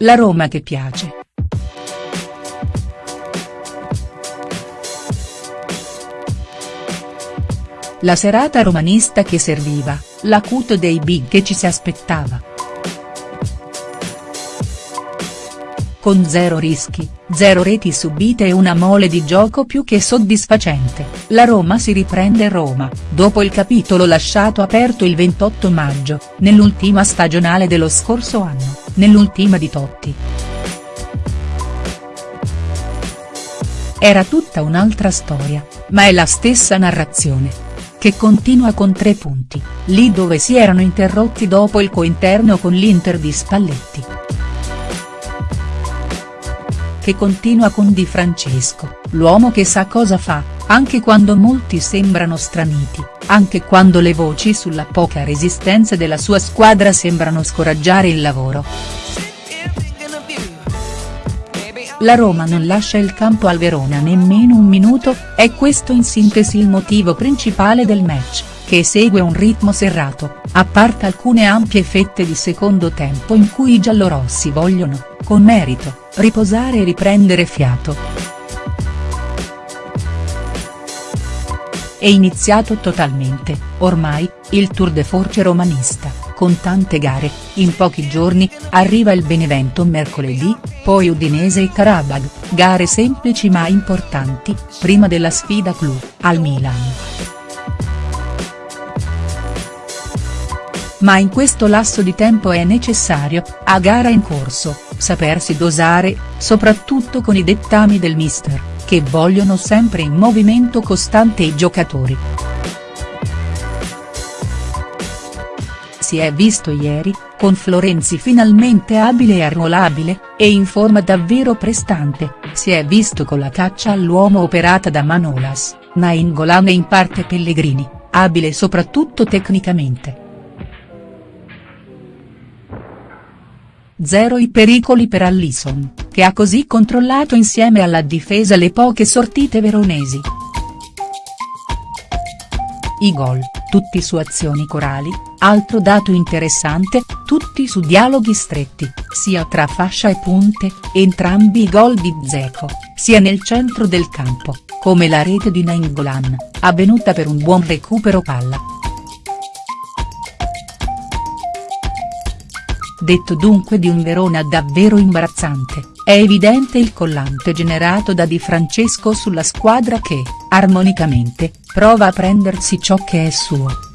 la Roma che piace. La serata romanista che serviva, l'acuto dei big che ci si aspettava. Con zero rischi, zero reti subite e una mole di gioco più che soddisfacente, la Roma si riprende Roma, dopo il capitolo lasciato aperto il 28 maggio, nell'ultima stagionale dello scorso anno, nell'ultima di Totti. Era tutta un'altra storia, ma è la stessa narrazione che continua con tre punti, lì dove si erano interrotti dopo il cointerno con l'Inter di Spalletti. Che continua con Di Francesco, l'uomo che sa cosa fa, anche quando molti sembrano straniti, anche quando le voci sulla poca resistenza della sua squadra sembrano scoraggiare il lavoro. La Roma non lascia il campo al Verona nemmeno un minuto, è questo in sintesi il motivo principale del match, che segue un ritmo serrato, a parte alcune ampie fette di secondo tempo in cui i giallorossi vogliono, con merito, riposare e riprendere fiato. È iniziato totalmente, ormai, il tour de force romanista con tante gare, in pochi giorni, arriva il Benevento mercoledì, poi Udinese e Karabag, gare semplici ma importanti, prima della sfida clou, al Milan. Ma in questo lasso di tempo è necessario, a gara in corso, sapersi dosare, soprattutto con i dettami del mister, che vogliono sempre in movimento costante i giocatori. si è visto ieri, con Florenzi finalmente abile e arruolabile, e in forma davvero prestante, si è visto con la caccia all'uomo operata da Manolas, Nainggolan e in parte Pellegrini, abile soprattutto tecnicamente. Zero i pericoli per Allison, che ha così controllato insieme alla difesa le poche sortite veronesi. I gol, tutti su azioni corali, altro dato interessante, tutti su dialoghi stretti, sia tra fascia e punte, entrambi i gol di Dzeko, sia nel centro del campo, come la rete di Nainggolan, avvenuta per un buon recupero palla. Detto dunque di un Verona davvero imbarazzante, è evidente il collante generato da Di Francesco sulla squadra che, armonicamente, prova a prendersi ciò che è suo.